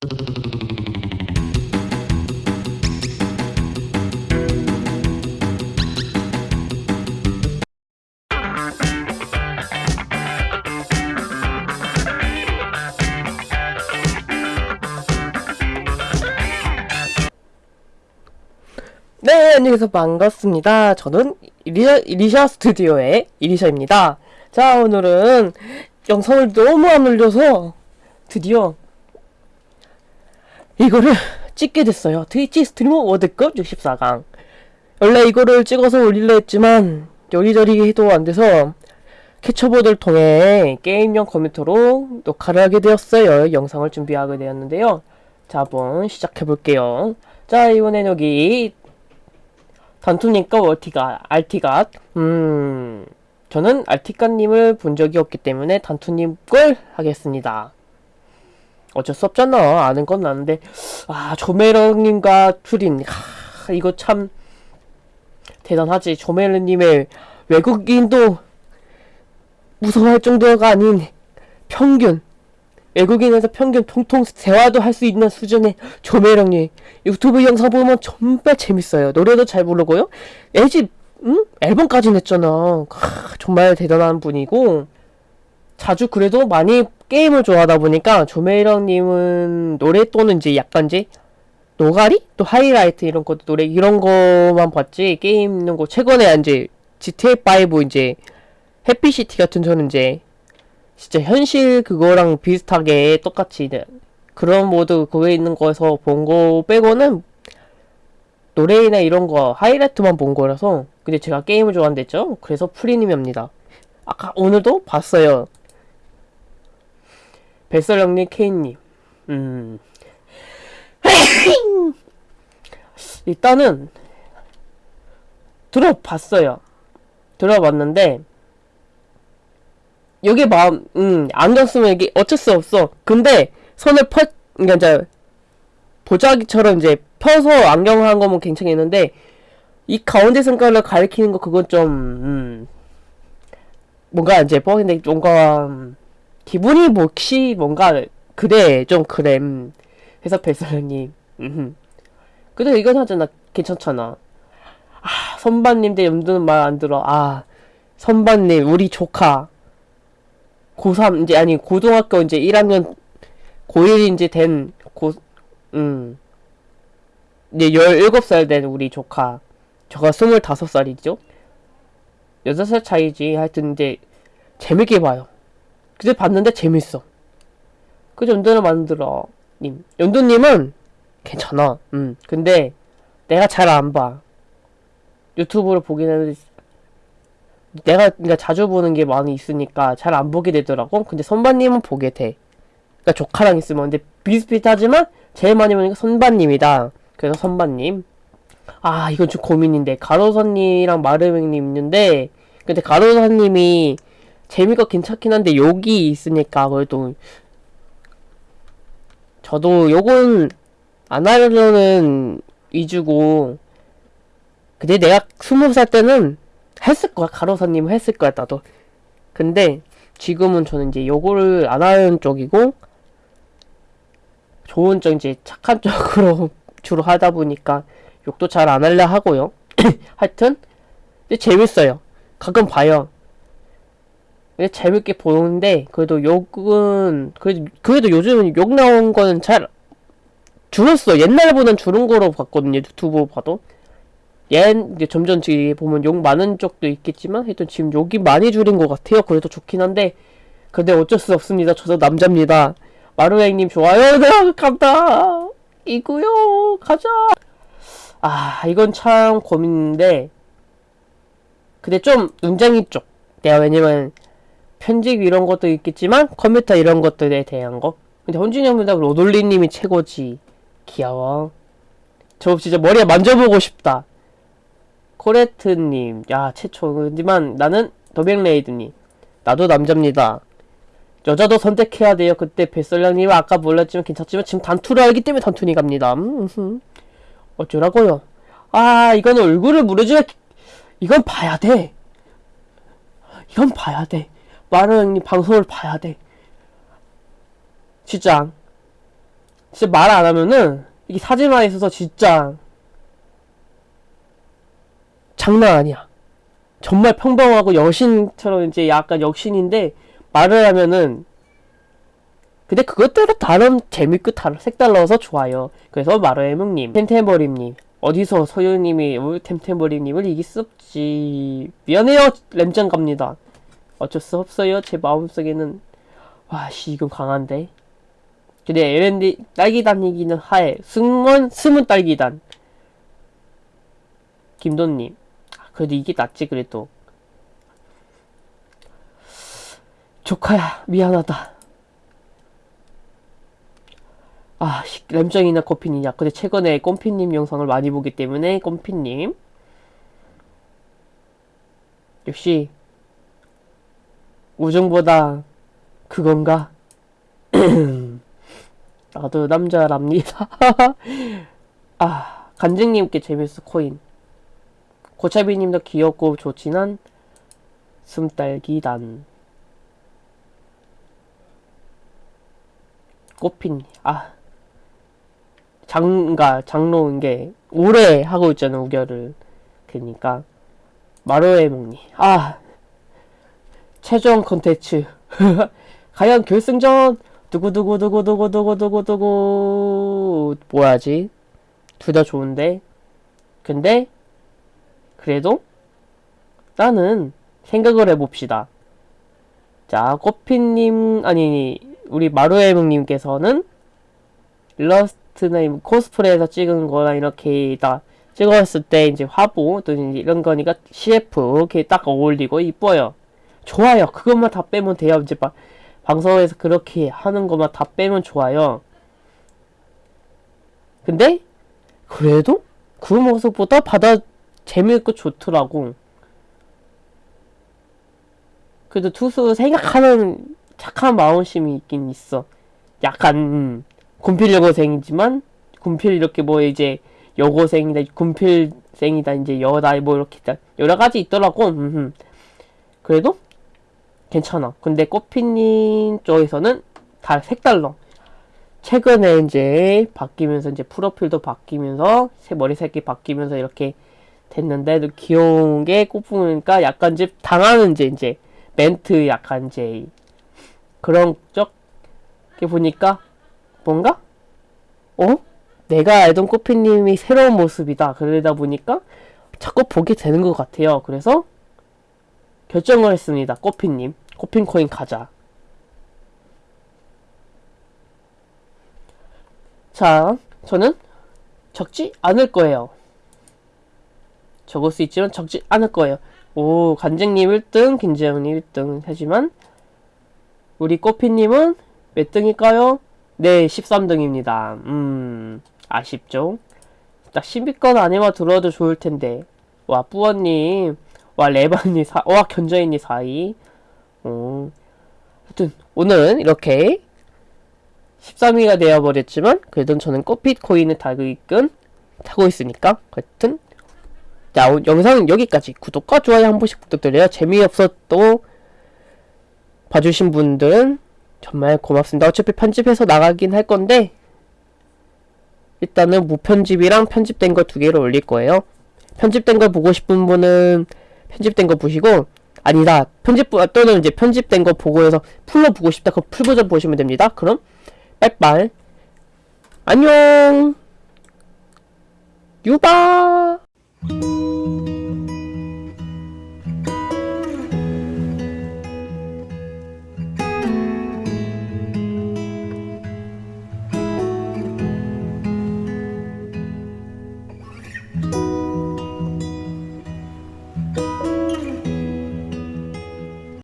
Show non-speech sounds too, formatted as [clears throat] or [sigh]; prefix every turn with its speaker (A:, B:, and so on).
A: 네, 안녕하세요. 반갑습니다. 저는 이리샤, 이리샤 스튜디오의 이리샤입니다. 자, 오늘은 영상을 너무 안 올려서 드디어 이거를 찍게 됐어요. 트위치 스트리머 월드컵 64강. 원래 이거를 찍어서 올리려 했지만 여기저기 해도 안 돼서 캐쳐보드를 통해 게임용 컴퓨터로 녹화를 하게 되었어요. 영상을 준비하게 되었는데요. 자, 한번 시작해 볼게요. 자, 이번엔 여기 단투님과 월티가, 알티가, 음, 저는 알티가님을 본 적이 없기 때문에 단투님 걸 하겠습니다. 어쩔 수 없잖아. 아는 건 아는데, 아, 조메러님과 투린, 하, 이거 참, 대단하지. 조메러님의 외국인도 무서워할 정도가 아닌 평균, 외국인에서 평균 통통 대화도 할 수 있는 수준의 조매령님 유튜브 영상 보면 정말 재밌어요. 노래도 잘 부르고요. 애집 응? 앨범까지 냈잖아. 하, 정말 대단한 분이고 자주 그래도 많이 게임을 좋아하다 보니까 조매령님은 노래 또는 이제 약간 이제 노가리? 또 하이라이트 이런 것도 노래 이런 거만 봤지. 게임 있는 거 최근에 이제 GTA5 이제 해피시티 같은 저는 이제 진짜 현실 그거랑 비슷하게 똑같이 그런 모드 그거에 있는 거에서 본 거 빼고는 노래나 이런 거 하이라이트만 본 거라서 근데 제가 게임을 좋아한댔죠 그래서 프리님입니다. 아까 오늘도 봤어요 뱃설형님 케인님. 음. [laughs] 일단은 들어봤어요. 들어봤는데 여기 마음, 음, 안경 쓰면 이게 어쩔 수 없어. 근데 손을 펴, 그러니까 이제 보자기처럼 이제 펴서 안경을 한 거면 괜찮겠는데 이 가운데 손가락을 가리키는 거 그건 좀 음, 뭔가 이제 뻥인데 뭔가 음, 기분이 몫이 뭔가 그래 좀 음. 해서 배설님 음. 근데 이건 하잖아 괜찮잖아 아 선반님 대 염두는 말 안 들어 아 선반님 우리 조카 고3 이제 아니 고등학교 이제 1학년 고1 이제 된 고, 음. 이제 17살 된 우리 조카. 저가 25살이죠? 6살 차이지. 하여튼 이제 재밌게 봐요. 근데 봤는데 재밌어. 그 연도를 만들어. 님. 연도님은 괜찮아. 음. 근데 내가 잘 안 봐. 유튜브를 보긴 하는데 내가 그러니까 자주 보는 게 많이 있으니까 잘 안 보게 되더라고. 근데 선반님은 보게 돼. 그러니까 조카랑 있으면 근데 비슷비슷하지만 제일 많이 게 선반님이다. 그래서 선반님. 아 이건 좀 고민인데 가로선님이랑 마르맹님 있는데 근데 가로선님이 재미가 괜찮긴 한데 여기 있으니까 그래도 저도 요건 안 하려는 위주고 근데 내가 스무 살 때는 했을 거야. 가로사님 했을 거야, 나도. 근데 지금은 저는 이제 요거를 안 하는 쪽이고 좋은 쪽 이제 착한 [laughs] 쪽으로 주로 하다 보니까 욕도 잘안 하려 하고요. [clears throat] 하여튼 재밌어요. 가끔 봐요. 재밌게 보는데 그래도 욕은 그래도 그래도 요즘은 욕 나온 거는 잘 줄었어. 옛날보단 줄은 거로 봤거든요. 유튜브 봐도. 얘 이제 점점 지금 보면 욕 많은 쪽도 있겠지만 하여튼 지금 욕이 많이 줄인 것 같아요. 그래도 좋긴 한데 근데 어쩔 수 없습니다. 저도 남자입니다. 마루행님 좋아요. [laughs] 네, 간다. 이구요 가자. 아 이건 참 고민인데 근데 좀 눈쟁이 쪽. 내가 왜냐면 편집 이런 것도 있겠지만 컴퓨터 이런 것들에 대한 거. 근데 헌준이 형보다 로돌리님이 최고지. 귀여워. 저 진짜 머리에 만져보고 싶다. 코레트님, 야, 최초지만 나는 더백레이드님. 나도 남자입니다. 여자도 선택해야 돼요. 그때 뱃설량님 아까 몰랐지만 괜찮지만 지금 단투를 알기 때문에 단투니 갑니다. 음, 어쩌라고요? 아, 이건 얼굴을 무르줘야 이건 봐야 돼. 이건 봐야 돼. 마르 형님 방송을 봐야 돼. 진짜. 진짜 말 안 하면은 이게 사진만 있어서 진짜 장난 아니야. 정말 평범하고 여신처럼 이제 약간 역신인데 말을 하면은 근데 그것대로 다른 재밌고 다른 색달라서 좋아요. 그래서 마루에몽님, 템템버림님 어디서 소유님이 템템버림님을 이길 수 없지. 미안해요 램장 갑니다. 어쩔 수 없어요 제 마음속에는 와씨 이건 강한데. 근데 LND 딸기단이기는 하에 승원 숨은 딸기단. 김도님 아, 그래도 이게 낫지 그래도. 조카야 미안하다. 아, 씨, 램정이나 꼬피님이야. 근데 최근에 꼼피님 영상을 많이 보기 때문에 꼼피님. 역시 우정보다 그건가? [clears throat] 나도 남자랍니다. [laughs] 아, 간증님께 재밌어 코인. 고차비님도 귀엽고 좋지만 숨딸기단. 꽃핀 아 장 가 장로인 게 오래 하고 있잖아 우결을 그니까 목니 아 최종 컨텐츠. [laughs] 과연 결승전? 두구두구두구두구두구두구두구. 뭐야지? 둘 다 좋은데? 근데 그래도 나는 생각을 해봅시다. 자 꽃피님 아니 우리 마루에몽님께서는 일러스트나 이 코스프레에서 찍은 거나 이렇게 다 찍었을 때 이제 화보 또 이제 이런 거니까 CF 이렇게 딱 어울리고 이뻐요. 좋아요. 그것만 다 빼면 돼요. 이제 막 방송에서 그렇게 하는 것만 다 빼면 좋아요. 근데 그래도 그 모습보다 받아 재미있고 좋더라고. 그래도 투수 생각하는 착한 마음심이 있긴 있어. 약간 음, 군필 여고생이지만 군필 이렇게 뭐 이제 여고생이다 군필생이다 이제 여다 뭐 이렇게 다 여러 가지 있더라고. 그래도 괜찮아. 근데 꽃피님 쪽에서는 다 색달라. 최근에 이제 바뀌면서 이제 프로필도 바뀌면서 새 머리 색이 바뀌면서 이렇게 됐는데 도 귀여운 게 꽃피니까 약간 이제 당하는 이제 이제 멘트 약간 이제 그런 쪽게 보니까 뭔가? 어? 내가 알던 꽃피님이 새로운 모습이다. 그러다 보니까 자꾸 보게 되는 것 같아요. 그래서 결정을 했습니다 꽃피님 꽃핀코인 가자 자 저는 적지 않을 거예요 적을 수 있지만 적지 않을 거예요 오 간쟁님 1등 김재영님 1등 하지만 우리 꼬피님은 몇 등일까요? 네, 13등입니다. 음, 아쉽죠? 딱 10위권 안에만 들어도 좋을 텐데. 와, 뿌어님. 와, 레바님 사, 와, 견자인님 4위. 어. 하여튼, 오늘은 이렇게 13위가 되어버렸지만, 그래도 저는 꽃핏 코인을 달고 있건, 타고 있으니까. 하여튼, 자, 영상은 여기까지. 구독과 좋아요 한 번씩 부탁드려요. 재미없어도 봐주신 분들은 정말 고맙습니다. 어차피 편집해서 나가긴 할 건데 일단은 무편집이랑 편집된 거 두 개를 올릴 거예요. 편집된 걸 보고 싶은 분은 편집된 거 보시고 아니다. 편집 또는 이제 편집된 거 보고 해서 풀로 보고 싶다. 그 풀 버전 보시면 됩니다. 그럼 빨빨 안녕. 유바